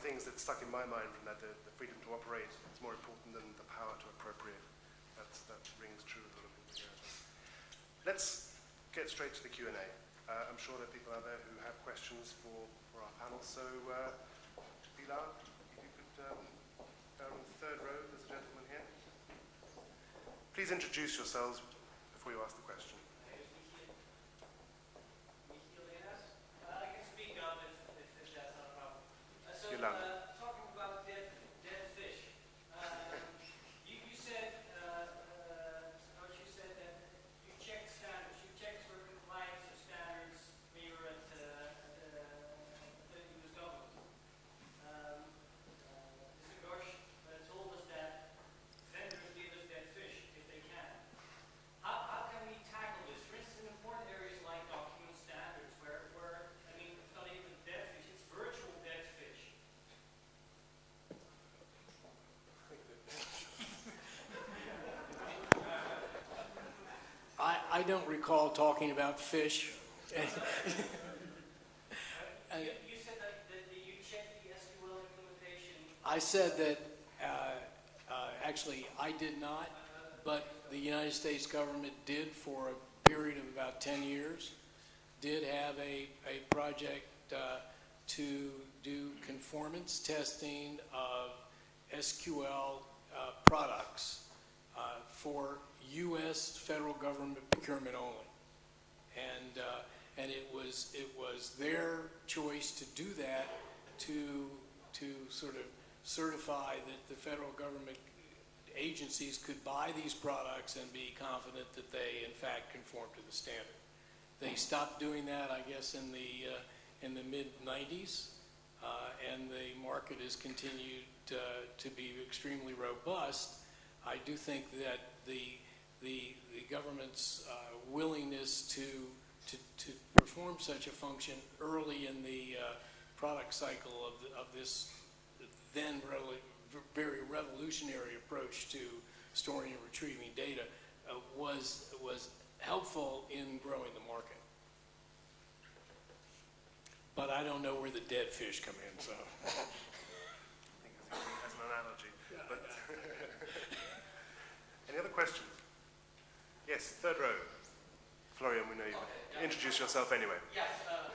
things that stuck in my mind from that, the, the freedom to operate is more important than the power to appropriate. That's, that rings true with a lot of here. Let's get straight to the Q&A. Uh, I'm sure there are people out there who have questions for, for our panel. So, uh, Pilar, if you could, um, down in the third row, there's a gentleman here. Please introduce yourselves before you ask the question. Uh, I can speak up if, if, if that's not a problem. Uh, so, You're loud. uh, talking about dead, dead fish, um, you, you said, uh, uh, Coach, you said that you checked standards, you checked for compliance of standards when you were at, uh, at the, at the US government. Um, uh, Mr. Ghosh uh, told us that vendors give us dead fish if they can. How, how can we tackle this? For instance, in important areas like document standards, where, where, I mean, it's not even dead fish, it's virtual dead fish. I, don't recall talking about fish. You, you said that, that you checked the SQL implementation. I said that, uh, uh, actually, I did not, but the United States government did for a period of about 10 years, did have a, a project uh, to do conformance testing of SQL uh, products uh, for U.S. federal government procurement only. And, uh, and it was, it was their choice to do that to, to sort of certify that the federal government agencies could buy these products and be confident that they in fact conform to the standard. They stopped doing that, I guess, in the, uh, in the mid-nineties, uh, and the market has continued, uh, to be extremely robust. I do think that the, the, the government's, uh, willingness to, to, to perform such a function early in the, uh, product cycle of, the- of this then really very revolutionary approach to storing and retrieving data uh, was, was helpful in growing the market. But I don't know where the dead fish come in, so. I think as, as an analogy. But any other questions? Yes, third row. Florian, we know you. Introduce yourself anyway. Yes, uh,